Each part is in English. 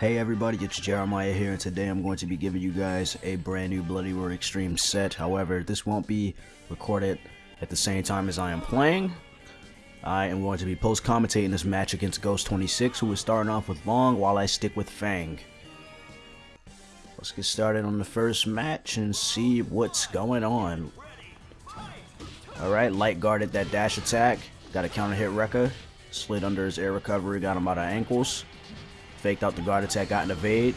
Hey everybody, it's Jeremiah here and today I'm going to be giving you guys a brand new Bloody Roar Extreme set. However, this won't be recorded at the same time as I am playing. I am going to be post-commentating this match against Ghost26 who is starting off with Long while I stick with Fang. Let's get started on the first match and see what's going on. Alright, light guarded that dash attack. Got a counter hit Rekka. Slid under his air recovery, got him out of ankles. Faked out the guard attack, got an evade.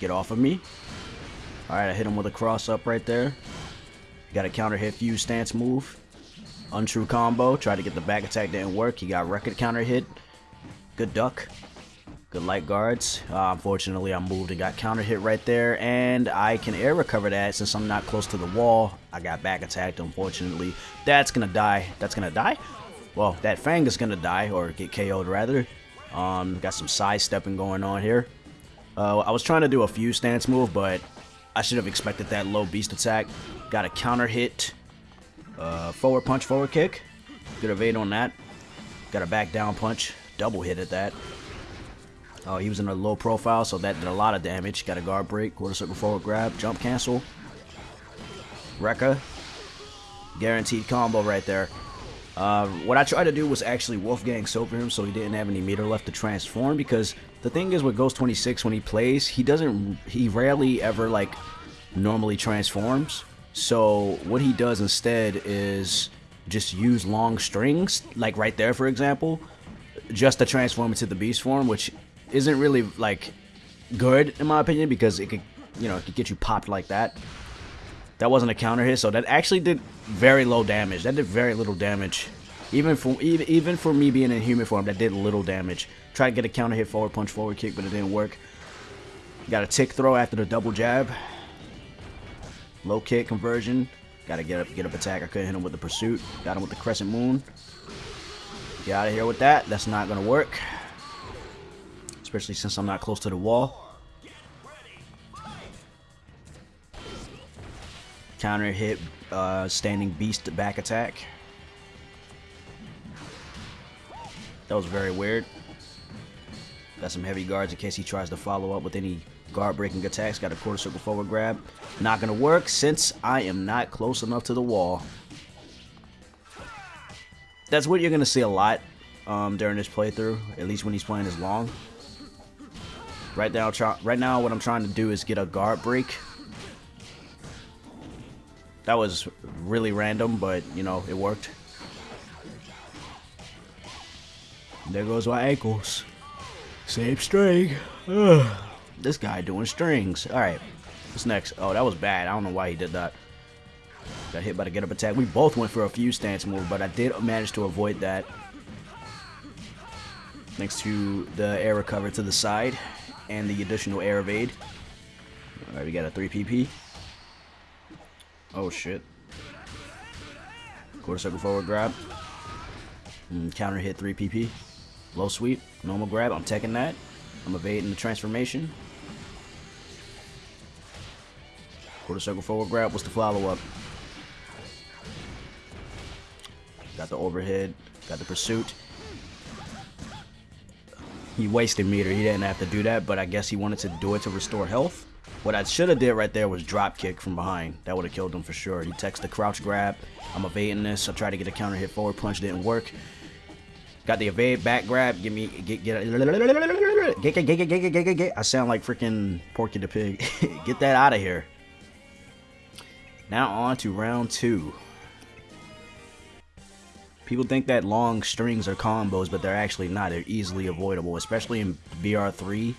Get off of me. Alright, I hit him with a cross up right there. Got a counter hit fuse stance move. Untrue combo. Tried to get the back attack, didn't work. He got record counter hit. Good duck. Good light guards. Uh, unfortunately, I moved and got counter hit right there. And I can air recover that since I'm not close to the wall. I got back attacked, unfortunately. That's going to die. That's going to die? Well, that Fang is going to die, or get KO'd rather. Um, got some sidestepping going on here. Uh, I was trying to do a few stance move, but I should have expected that low beast attack. Got a counter hit. Uh, forward punch, forward kick. Good evade on that. Got a back down punch. Double hit at that. Oh, he was in a low profile, so that did a lot of damage. Got a guard break, quarter circle forward grab, jump cancel. Rekka. Guaranteed combo right there. Uh, what I tried to do was actually Wolfgang Silver him so he didn't have any meter left to transform because the thing is with Ghost 26 when he plays, he doesn't, he rarely ever like normally transforms. So what he does instead is just use long strings, like right there for example, just to transform into the beast form, which isn't really like good in my opinion because it could, you know, it could get you popped like that. That wasn't a counter hit, so that actually did very low damage. That did very little damage. Even for even, for me being in human form, that did little damage. Tried to get a counter hit forward punch, forward kick, but it didn't work. Got a tick throw after the double jab. Low kick conversion. Got to get up, get up attack. I couldn't hit him with the pursuit. Got him with the crescent moon. Get out of here with that. That's not gonna work. Especially since I'm not close to the wall. Counter hit, uh, standing beast back attack. That was very weird. Got some heavy guards in case he tries to follow up with any guard breaking attacks. Got a quarter circle forward grab. Not gonna work since I am not close enough to the wall. That's what you're gonna see a lot um, during this playthrough, at least when he's playing as long. Right now, right now, what I'm trying to do is get a guard break that was really random, but, you know, it worked. There goes my ankles. Same string. Ugh. This guy doing strings. Alright. What's next? Oh, that was bad. I don't know why he did that. Got hit by the get up attack. We both went for a few stance move, but I did manage to avoid that. Thanks to the air recover to the side and the additional air evade. Alright, we got a 3 PP. Oh shit. Quarter circle forward grab. And mm, counter hit 3 PP. Low sweep. Normal grab. I'm taking that. I'm evading the transformation. Quarter circle forward grab. What's the follow up? Got the overhead. Got the pursuit. He wasted meter. He didn't have to do that, but I guess he wanted to do it to restore health. What I should have did right there was drop kick from behind. That would have killed him for sure. He texts the crouch grab. I'm evading this. I tried to get a counter hit forward punch. Didn't work. Got the evade back grab. Give me get get get get get get get get get. I sound like freaking Porky the Pig. get that out of here. Now on to round two. People think that long strings are combos, but they're actually not. They're easily avoidable, especially in BR3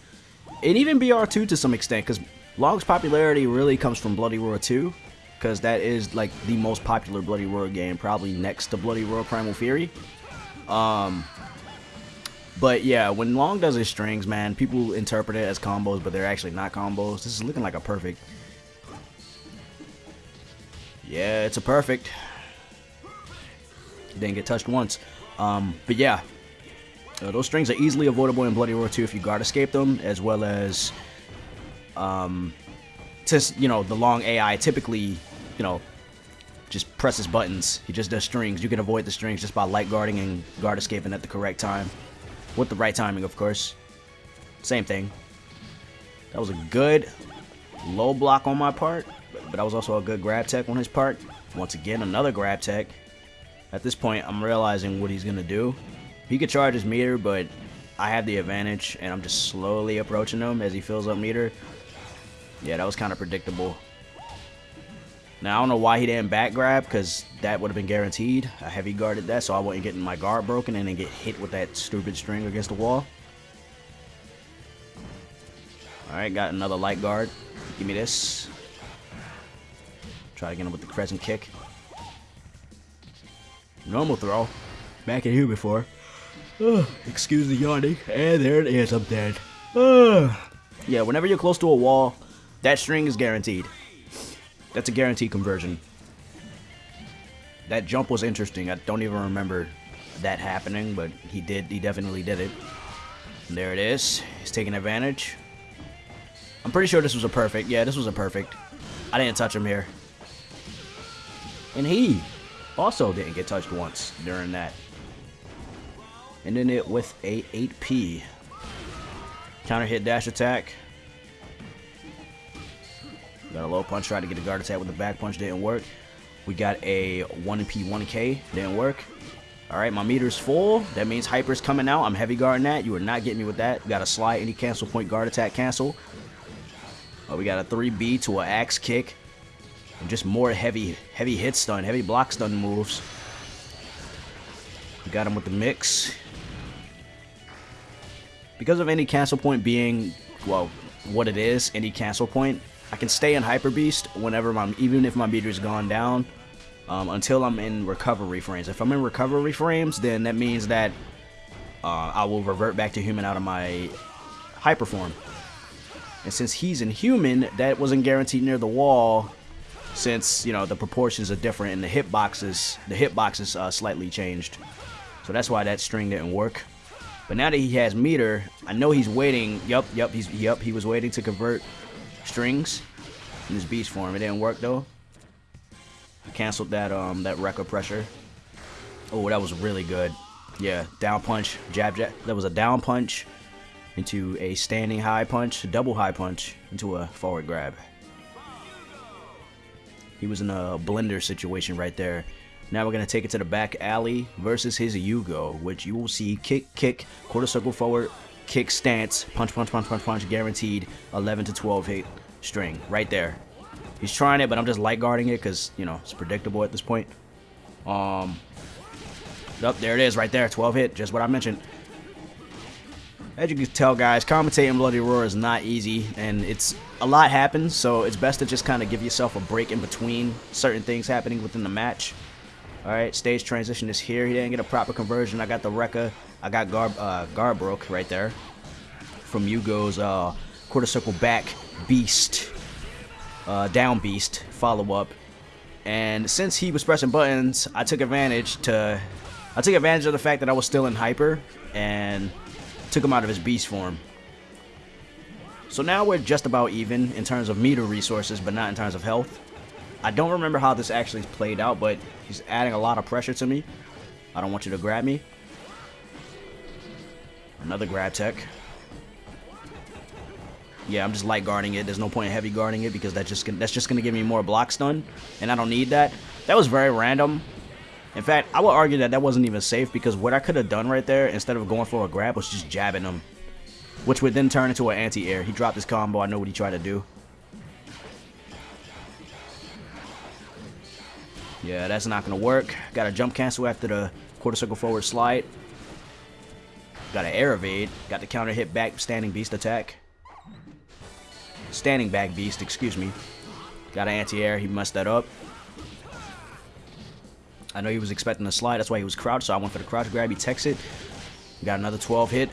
and even BR2 to some extent, because Long's popularity really comes from Bloody Roar 2, because that is like the most popular Bloody Roar game, probably next to Bloody Roar Primal Fury. Um, but yeah, when Long does his strings, man, people interpret it as combos, but they're actually not combos. This is looking like a perfect. Yeah, it's a perfect. Didn't get touched once. Um, but yeah, uh, those strings are easily avoidable in Bloody Roar 2 if you guard escape them, as well as um, just, you know, the long AI typically, you know, just presses buttons. He just does strings. You can avoid the strings just by light guarding and guard escaping at the correct time. With the right timing, of course. Same thing. That was a good low block on my part, but that was also a good grab tech on his part. Once again, another grab tech. At this point, I'm realizing what he's to do. He could charge his meter, but I have the advantage, and I'm just slowly approaching him as he fills up meter. Yeah, that was kind of predictable. Now, I don't know why he didn't back grab, because that would have been guaranteed. I heavy guarded that, so I wasn't getting my guard broken and then get hit with that stupid string against the wall. Alright, got another light guard. Give me this. Try to get him with the crescent kick. Normal throw. Back in here before. excuse the yawning. And there it is, I'm dead. yeah, whenever you're close to a wall, that string is guaranteed. That's a guaranteed conversion. That jump was interesting. I don't even remember that happening, but he did. He definitely did it. And there it is. He's taking advantage. I'm pretty sure this was a perfect. Yeah, this was a perfect. I didn't touch him here. And he also didn't get touched once during that. Ending it with a 8P. Counter hit dash attack. Got a low punch, tried to get a guard attack with the back punch, didn't work. We got a 1P 1K, didn't work. Alright, my meter's full. That means Hyper's coming out. I'm heavy guarding that. You are not getting me with that. Got a slide, any cancel point, guard attack, cancel. Oh, we got a 3B to an axe kick. And just more heavy, heavy hit stun, heavy block stun moves. We got him with the mix. Because of any cancel point being, well, what it is, any cancel point, I can stay in Hyper Beast whenever my, even if my meter's gone down, um, until I'm in recovery frames. If I'm in recovery frames, then that means that uh, I will revert back to human out of my hyper form. And since he's inhuman, that wasn't guaranteed near the wall since, you know, the proportions are different and the hitboxes, the hitboxes uh, slightly changed. So that's why that string didn't work. But now that he has meter, I know he's waiting. Yup, yup, he's yup, he was waiting to convert strings in his beast form. It didn't work though. I canceled that um that record pressure. Oh, that was really good. Yeah, down punch, jab jab. That was a down punch into a standing high punch, double high punch into a forward grab. He was in a blender situation right there. Now we're going to take it to the back alley versus his Yugo, which you will see kick, kick, quarter circle forward, kick stance, punch, punch, punch, punch, punch, guaranteed 11 to 12 hit string right there. He's trying it, but I'm just light guarding it because, you know, it's predictable at this point. Um, Up, there it is right there, 12 hit, just what I mentioned. As you can tell, guys, commentating Bloody Roar is not easy, and it's a lot happens, so it's best to just kind of give yourself a break in between certain things happening within the match. Alright, stage transition is here. He didn't get a proper conversion. I got the Rekka. I got Gar, uh, Garbroke right there. From Yugo's uh, quarter circle back beast. Uh, down beast follow-up. And since he was pressing buttons, I took advantage to... I took advantage of the fact that I was still in hyper. And took him out of his beast form. So now we're just about even in terms of meter resources, but not in terms of health. I don't remember how this actually played out, but he's adding a lot of pressure to me. I don't want you to grab me. Another grab tech. Yeah, I'm just light guarding it. There's no point in heavy guarding it because that's just gonna, that's just gonna give me more block stun, and I don't need that. That was very random. In fact, I would argue that that wasn't even safe because what I could have done right there, instead of going for a grab, was just jabbing him, which would then turn into an anti-air. He dropped his combo. I know what he tried to do. Yeah, that's not going to work. Got a jump cancel after the quarter circle forward slide. Got an air evade. Got the counter hit back standing beast attack. Standing back beast, excuse me. Got an anti-air. He messed that up. I know he was expecting a slide. That's why he was crouched. So I went for the crouch grab. He techs it. Got another 12 hit.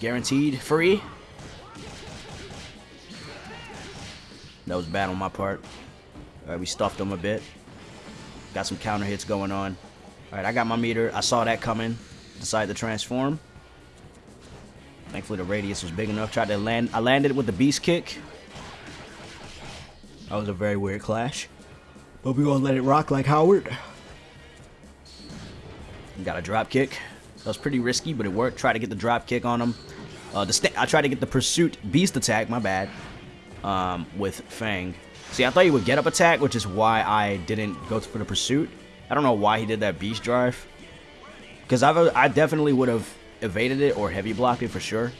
Guaranteed. Free. That was bad on my part. Alright, we stuffed him a bit. Got some counter hits going on. Alright, I got my meter. I saw that coming. Decided to transform. Thankfully, the radius was big enough. Tried to land. I landed with the beast kick. That was a very weird clash. But we gonna let it rock like Howard. Got a drop kick. That was pretty risky, but it worked. Try to get the drop kick on him. Uh, the I tried to get the pursuit beast attack. My bad. Um, with Fang. See, I thought he would get up attack, which is why I didn't go for the pursuit. I don't know why he did that beast drive. Because I I definitely would have evaded it or heavy blocked it for sure.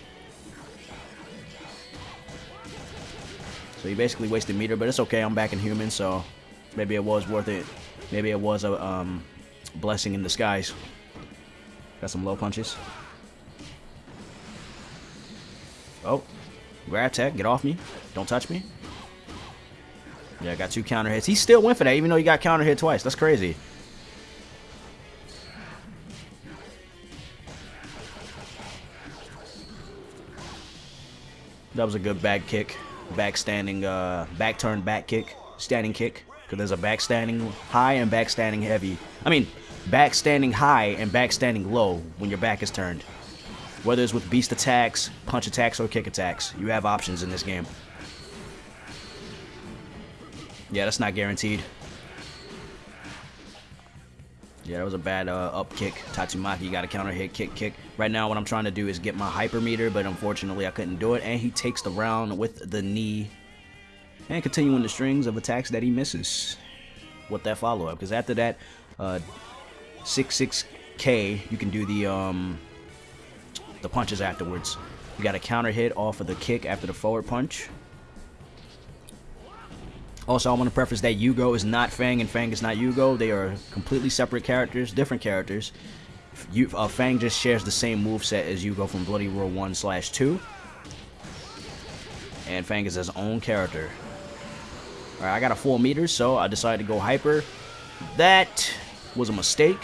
So he basically wasted meter, but it's okay. I'm back in human, so maybe it was worth it. Maybe it was a um, blessing in disguise. Got some low punches. Oh, grab tech, get off me. Don't touch me. Yeah, I got two counter hits. He still went for that, even though he got counter hit twice. That's crazy. That was a good back kick. Back standing, uh, back turn, back kick. Standing kick. Because there's a back standing high and back standing heavy. I mean, back standing high and back standing low when your back is turned. Whether it's with beast attacks, punch attacks, or kick attacks. You have options in this game. Yeah, that's not guaranteed. Yeah, that was a bad uh, up kick. Tatsumaki got a counter hit, kick, kick. Right now, what I'm trying to do is get my hyper meter, but unfortunately, I couldn't do it. And he takes the round with the knee. And continuing the strings of attacks that he misses with that follow-up. Because after that, uh, 6-6K, you can do the, um, the punches afterwards. You got a counter hit off of the kick after the forward punch. Also, I want to preface that Yugo is not Fang and Fang is not Yugo. They are completely separate characters, different characters. You, uh, Fang just shares the same move set as Yugo from Bloody Roar 1 slash 2. And Fang is his own character. Alright, I got a full meter, so I decided to go hyper. That was a mistake.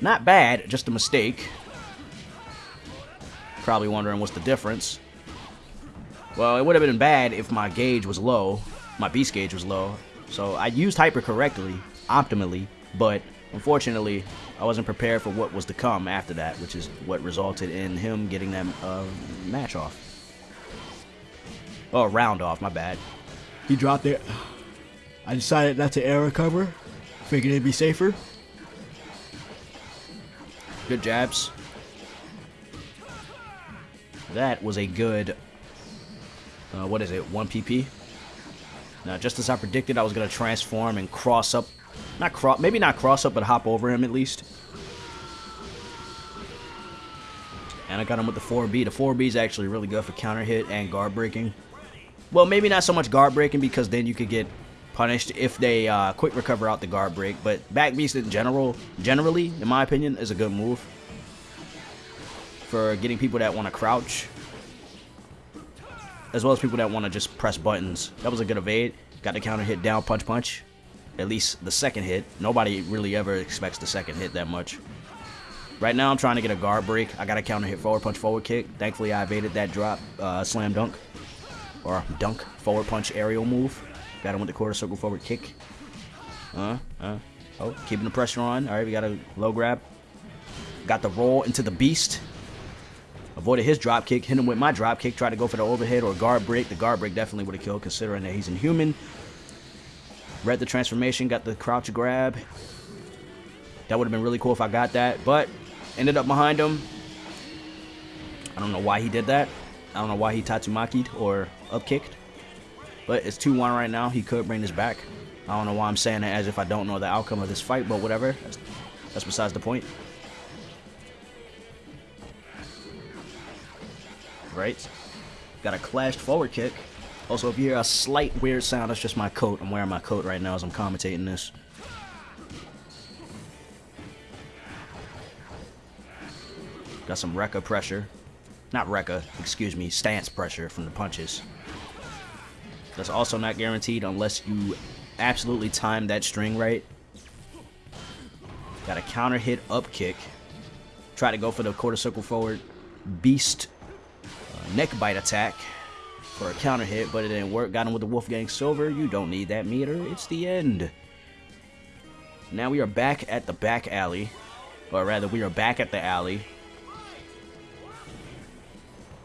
Not bad, just a mistake. Probably wondering what's the difference. Well, it would have been bad if my gauge was low, my beast gauge was low. So I used hyper correctly, optimally, but unfortunately, I wasn't prepared for what was to come after that, which is what resulted in him getting that uh, match off. Oh, round off, my bad. He dropped it. I decided not to air recover. Figured it'd be safer. Good jabs. That was a good uh, what is it, 1 PP. Now, just as I predicted, I was going to transform and cross up. Not cross, maybe not cross up, but hop over him at least. And I got him with the 4B. The 4B is actually really good for counter hit and guard breaking. Well, maybe not so much guard breaking because then you could get punished if they uh, quick recover out the guard break. But back beast in general, generally, in my opinion, is a good move for getting people that want to crouch as well as people that want to just press buttons. That was a good evade. Got the counter hit down, punch, punch. At least the second hit. Nobody really ever expects the second hit that much. Right now, I'm trying to get a guard break. I got a counter hit forward punch, forward kick. Thankfully, I evaded that drop, uh, slam dunk. Or dunk, forward punch, aerial move. Got him with the quarter circle forward kick. Uh, uh. Oh, keeping the pressure on. All right, we got a low grab. Got the roll into the beast. Avoided his drop kick, hit him with my drop kick, tried to go for the overhead or guard break. The guard break definitely would have killed considering that he's inhuman. Read the transformation, got the crouch grab. That would have been really cool if I got that, but ended up behind him. I don't know why he did that. I don't know why he Tatsumaki'd or upkicked. But it's 2-1 right now. He could bring this back. I don't know why I'm saying that as if I don't know the outcome of this fight, but whatever. That's, that's besides the point. Right? Got a clashed forward kick. Also, if you hear a slight weird sound, that's just my coat. I'm wearing my coat right now as I'm commentating this. Got some Rekka pressure. Not Rekka, excuse me, stance pressure from the punches. That's also not guaranteed unless you absolutely time that string right. Got a counter hit up kick. Try to go for the quarter circle forward. Beast neck bite attack for a counter hit, but it didn't work. Got him with the Wolfgang Silver. You don't need that meter. It's the end. Now we are back at the back alley. Or rather, we are back at the alley.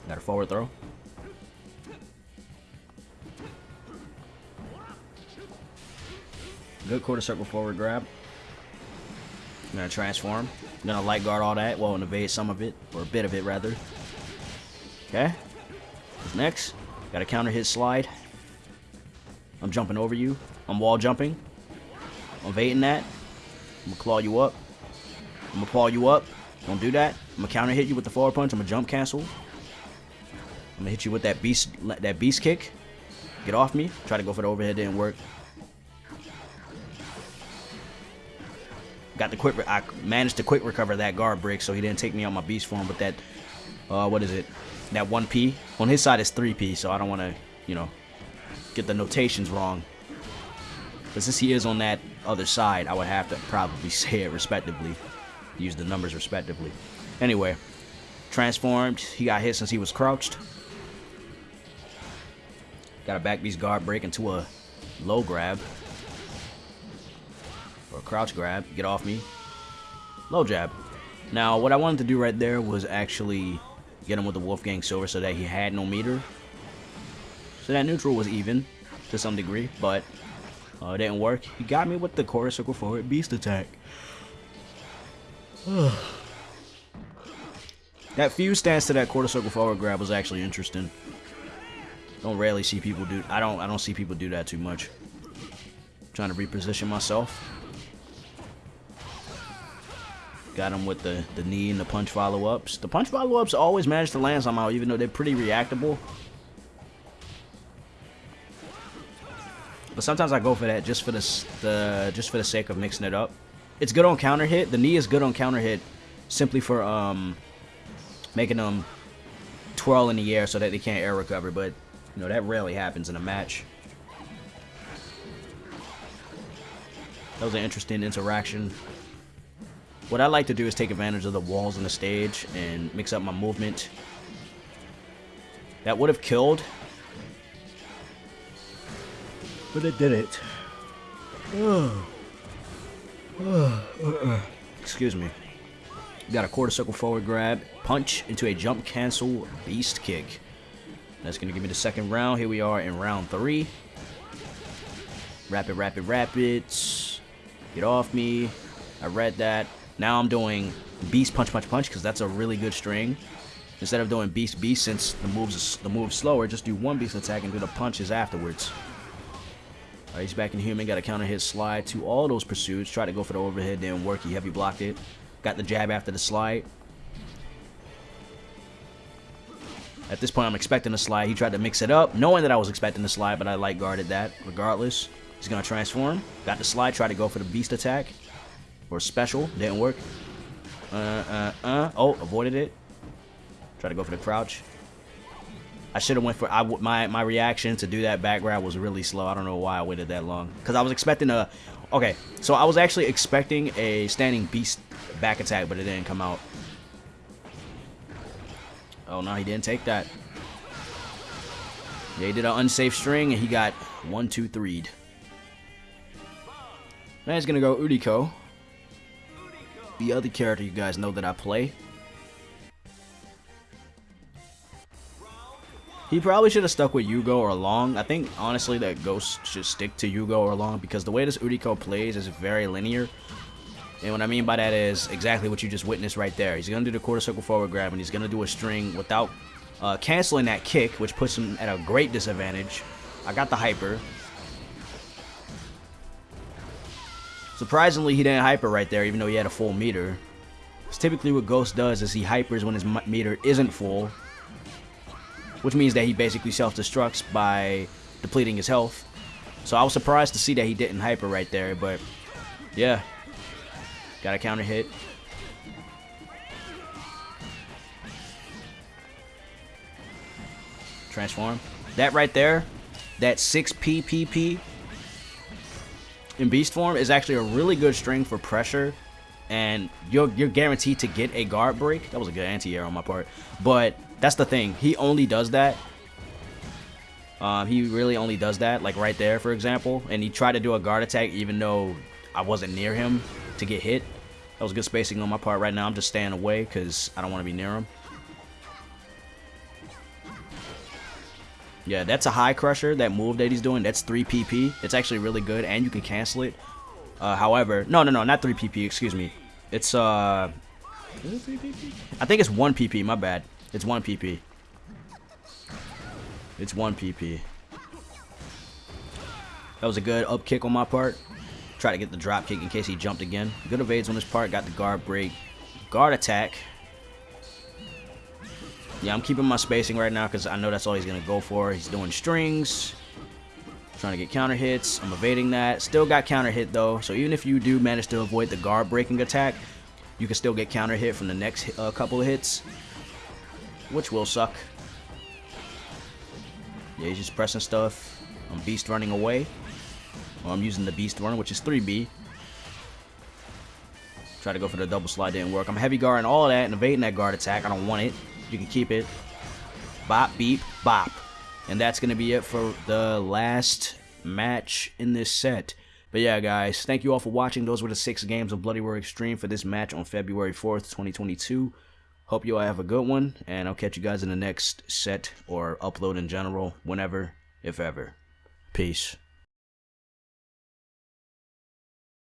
Got a forward throw. Good quarter circle forward grab. I'm gonna transform. I'm gonna light guard all that, well, and evade some of it, or a bit of it rather. Okay. Next? Gotta counter hit slide. I'm jumping over you. I'm wall jumping. I'm evading that. I'm gonna claw you up. I'm gonna claw you up. Don't do that. I'm gonna counter hit you with the forward punch. I'm gonna jump cancel. I'm gonna hit you with that beast that beast kick. Get off me. Try to go for the overhead, didn't work. Got the quick. I managed to quick recover that guard break, so he didn't take me on my beast form. But that, uh, what is it? That one P on his side is three P, so I don't want to, you know, get the notations wrong. But since he is on that other side, I would have to probably say it respectively, use the numbers respectively. Anyway, transformed. He got hit since he was crouched. Got a back beast guard break into a low grab or a crouch grab, get off me, low jab. Now, what I wanted to do right there was actually get him with the Wolfgang Silver so that he had no meter. So that neutral was even to some degree, but uh, it didn't work. He got me with the quarter circle forward beast attack. that fuse stance to that quarter circle forward grab was actually interesting. Don't rarely see people do. I don't. I don't see people do that too much. trying to reposition myself. Got him with the, the knee and the punch follow-ups. The punch follow-ups always manage to land somehow, even though they're pretty reactable. But sometimes I go for that just for the, the just for the sake of mixing it up. It's good on counter hit. The knee is good on counter hit, simply for um making them twirl in the air so that they can't air recover. But you know that rarely happens in a match. That was an interesting interaction. What I like to do is take advantage of the walls on the stage and mix up my movement. That would have killed. But it didn't. Excuse me. Got a quarter circle forward grab, punch into a jump cancel beast kick. That's going to give me the second round. Here we are in round three. Rapid, rapid, rapid. Get off me. I read that. Now I'm doing Beast Punch Punch Punch because that's a really good string. Instead of doing Beast Beast since the moves the move's slower, just do one Beast attack and do the punches afterwards. Alright, he's back in human, got a counter hit slide to all those pursuits. Try to go for the overhead, didn't work. He heavy blocked it. Got the jab after the slide. At this point, I'm expecting a slide. He tried to mix it up, knowing that I was expecting the slide, but I light guarded that regardless. He's going to transform. Got the slide, try to go for the beast attack or special. Didn't work. Uh, uh, uh. Oh, avoided it. Try to go for the crouch. I should have went for I my my reaction to do that back grab was really slow. I don't know why I waited that long because I was expecting a okay. So I was actually expecting a standing beast back attack, but it didn't come out. Oh no, he didn't take that. Yeah, he did an unsafe string and he got one, two, threed. Now he's gonna go Uriko the other character you guys know that I play. He probably should have stuck with Yugo or Long. I think, honestly, that Ghost should stick to Yugo or Long because the way this Uriko plays is very linear. And what I mean by that is exactly what you just witnessed right there. He's going to do the quarter circle forward grab and he's going to do a string without uh, canceling that kick, which puts him at a great disadvantage. I got the hyper. Surprisingly, he didn't hyper right there, even though he had a full meter. Because typically what Ghost does is he hypers when his meter isn't full. Which means that he basically self-destructs by depleting his health. So I was surprised to see that he didn't hyper right there, but yeah. Got a counter hit. Transform. That right there, that 6 PPP in beast form is actually a really good string for pressure and you're, you're guaranteed to get a guard break. That was a good anti-air on my part. But that's the thing. He only does that. Um, he really only does that, like right there, for example. And he tried to do a guard attack even though I wasn't near him to get hit. That was good spacing on my part right now. I'm just staying away because I don't want to be near him. Yeah, that's a high crusher. That move that he's doing, that's 3 PP. It's actually really good, and you can cancel it. Uh, however, no, no, no, not 3 PP, excuse me. It's, uh... Is it 3 PP? I think it's 1 PP, my bad. It's 1 PP. It's 1 PP. That was a good up kick on my part. Try to get the drop kick in case he jumped again. Good evades on his part. Got the guard break. Guard attack. Yeah, I'm keeping my spacing right now because I know that's all he's going to go for. He's doing strings. Trying to get counter hits. I'm evading that. Still got counter hit though. So even if you do manage to avoid the guard breaking attack, you can still get counter hit from the next uh, couple of hits. Which will suck. Yeah, he's just pressing stuff. I'm beast running away. Well, I'm using the beast run, which is 3B. Try to go for the double slide, didn't work. I'm heavy guarding all that and evading that guard attack. I don't want it. You can keep it. Bop, beep, bop. And that's going to be it for the last match in this set. But yeah, guys, thank you all for watching. Those were the six games of Bloody Roar Extreme for this match on February 4th, 2022. Hope you all have a good one, and I'll catch you guys in the next set or upload in general, whenever, if ever. Peace.